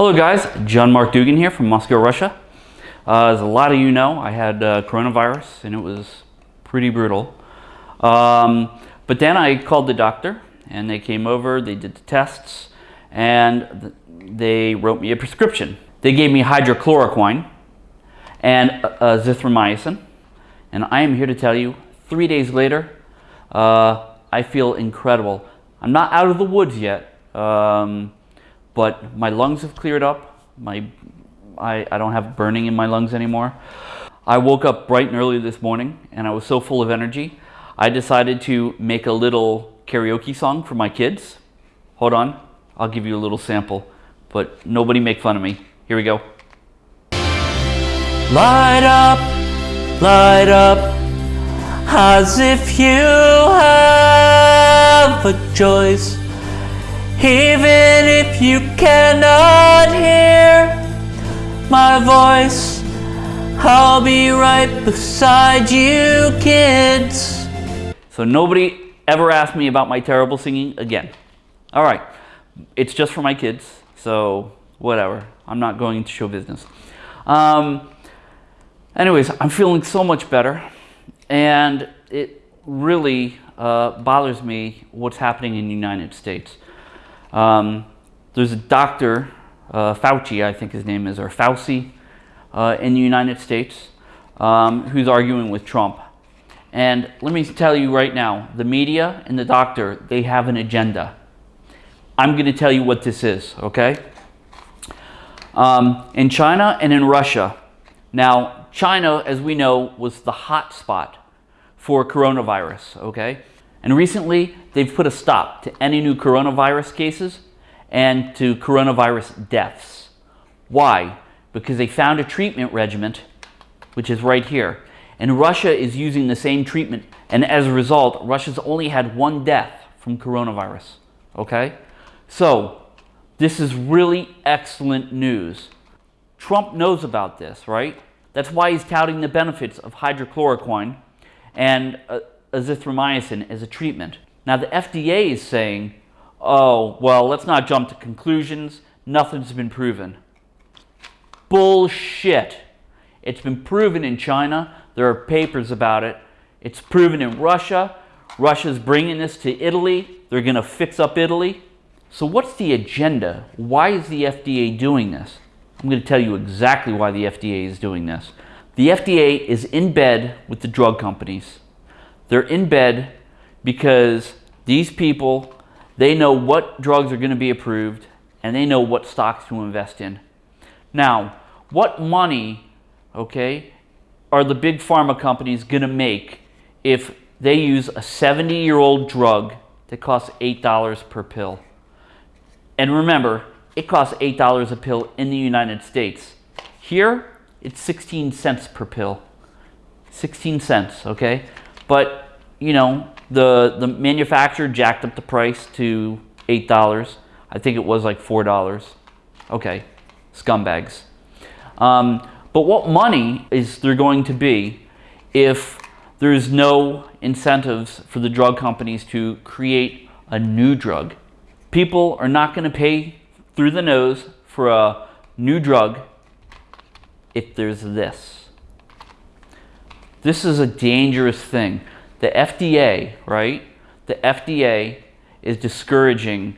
Hello guys, John Mark Dougan here from Moscow, Russia. Uh, as a lot of you know, I had uh, coronavirus and it was pretty brutal. Um, but then I called the doctor and they came over, they did the tests, and they wrote me a prescription. They gave me hydrochloroquine and uh, azithromycin. And I am here to tell you, three days later, uh, I feel incredible. I'm not out of the woods yet. Um, but my lungs have cleared up. My, I, I don't have burning in my lungs anymore. I woke up bright and early this morning and I was so full of energy. I decided to make a little karaoke song for my kids. Hold on, I'll give you a little sample, but nobody make fun of me. Here we go. Light up, light up, as if you have a choice even if you cannot hear my voice, I'll be right beside you, kids. So nobody ever asked me about my terrible singing again. All right, it's just for my kids, so whatever. I'm not going into show business. Um, anyways, I'm feeling so much better, and it really uh, bothers me what's happening in the United States. Um, there's a doctor, uh, Fauci, I think his name is, or Fauci, uh, in the United States, um, who's arguing with Trump. And let me tell you right now, the media and the doctor, they have an agenda. I'm going to tell you what this is, okay? Um, in China and in Russia. Now, China, as we know, was the hot spot for coronavirus, okay? And recently, they've put a stop to any new coronavirus cases and to coronavirus deaths. Why? Because they found a treatment regimen, which is right here. And Russia is using the same treatment. And as a result, Russia's only had one death from coronavirus. Okay? So, this is really excellent news. Trump knows about this, right? That's why he's touting the benefits of hydrochloroquine and uh, azithromycin as a treatment. Now the FDA is saying, oh, well, let's not jump to conclusions. Nothing's been proven. Bullshit. It's been proven in China. There are papers about it. It's proven in Russia. Russia's bringing this to Italy. They're going to fix up Italy. So what's the agenda? Why is the FDA doing this? I'm going to tell you exactly why the FDA is doing this. The FDA is in bed with the drug companies. They're in bed because these people, they know what drugs are going to be approved and they know what stocks to invest in. Now, what money, okay, are the big pharma companies going to make if they use a 70-year-old drug that costs $8 per pill? And remember, it costs $8 a pill in the United States. Here, it's 16 cents per pill. 16 cents, okay? But, you know, the, the manufacturer jacked up the price to $8. I think it was like $4. Okay, scumbags. Um, but what money is there going to be if there's no incentives for the drug companies to create a new drug? People are not going to pay through the nose for a new drug if there's this. This is a dangerous thing. The FDA, right? The FDA is discouraging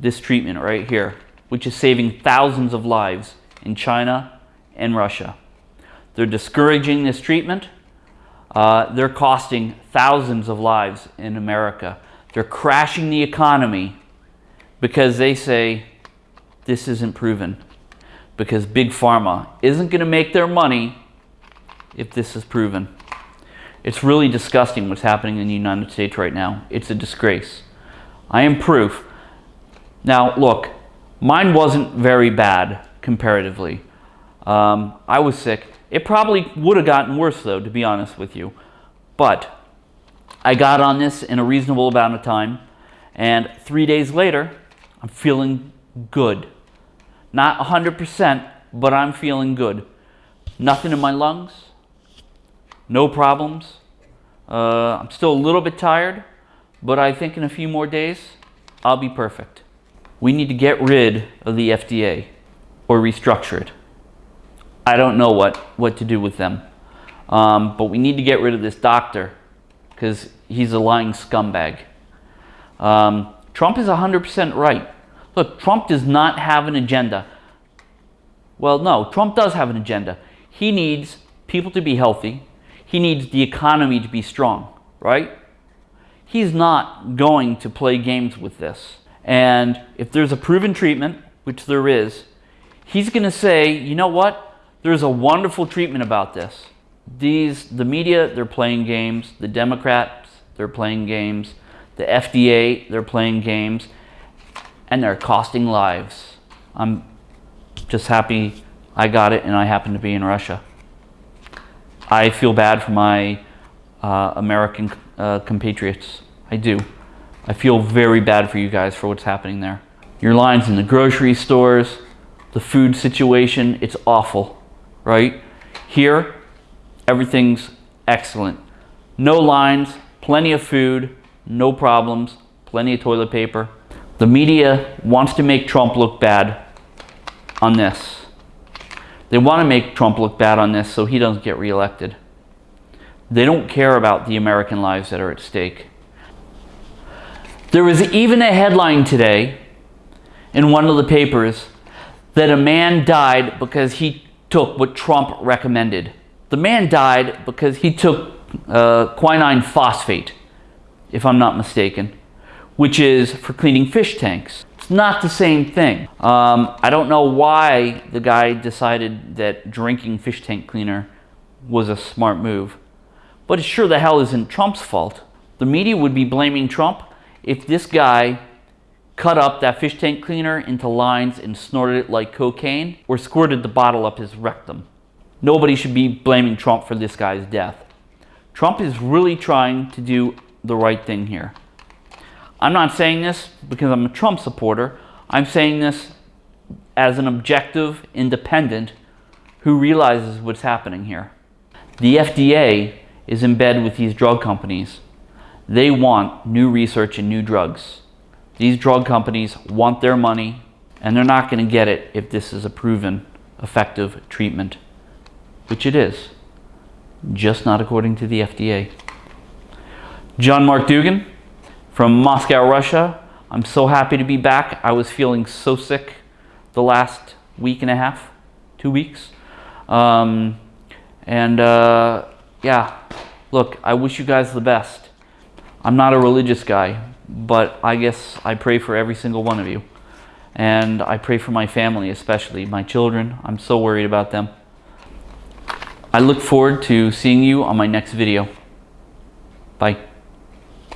this treatment right here, which is saving thousands of lives in China and Russia. They're discouraging this treatment. Uh, they're costing thousands of lives in America. They're crashing the economy because they say this isn't proven. Because Big Pharma isn't going to make their money if this is proven. It's really disgusting what's happening in the United States right now. It's a disgrace. I am proof. Now, look, mine wasn't very bad comparatively. Um, I was sick. It probably would have gotten worse, though, to be honest with you. But I got on this in a reasonable amount of time, and three days later, I'm feeling good. Not 100%, but I'm feeling good. Nothing in my lungs, no problems. Uh, I'm still a little bit tired, but I think in a few more days, I'll be perfect. We need to get rid of the FDA or restructure it. I don't know what, what to do with them. Um, but we need to get rid of this doctor because he's a lying scumbag. Um, Trump is 100% right. Look, Trump does not have an agenda. Well, no, Trump does have an agenda. He needs people to be healthy. He needs the economy to be strong, right? He's not going to play games with this. And if there's a proven treatment, which there is, he's going to say, you know what? There's a wonderful treatment about this. These, the media, they're playing games. The Democrats, they're playing games. The FDA, they're playing games. And they're costing lives. I'm just happy I got it and I happen to be in Russia. I feel bad for my uh, American uh, compatriots. I do. I feel very bad for you guys for what's happening there. Your lines in the grocery stores, the food situation, it's awful, right? Here, everything's excellent. No lines, plenty of food, no problems, plenty of toilet paper. The media wants to make Trump look bad on this. They want to make Trump look bad on this so he doesn't get reelected. They don't care about the American lives that are at stake. There was even a headline today in one of the papers that a man died because he took what Trump recommended. The man died because he took uh, quinine phosphate, if I'm not mistaken, which is for cleaning fish tanks. It's not the same thing. Um, I don't know why the guy decided that drinking fish tank cleaner was a smart move, but it sure the hell isn't Trump's fault. The media would be blaming Trump if this guy cut up that fish tank cleaner into lines and snorted it like cocaine or squirted the bottle up his rectum. Nobody should be blaming Trump for this guy's death. Trump is really trying to do the right thing here. I'm not saying this because I'm a Trump supporter. I'm saying this as an objective independent who realizes what's happening here. The FDA is in bed with these drug companies they want new research and new drugs. These drug companies want their money and they're not going to get it if this is a proven effective treatment, which it is, just not according to the FDA. John Mark Dougan from Moscow, Russia. I'm so happy to be back. I was feeling so sick the last week and a half, two weeks. Um, and uh, yeah, look, I wish you guys the best. I'm not a religious guy, but I guess I pray for every single one of you. And I pray for my family, especially my children. I'm so worried about them. I look forward to seeing you on my next video. Bye.